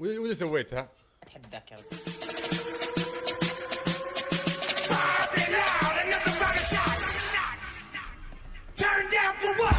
الحين وإذا سويتها؟ اتحداك يا Turn down for what?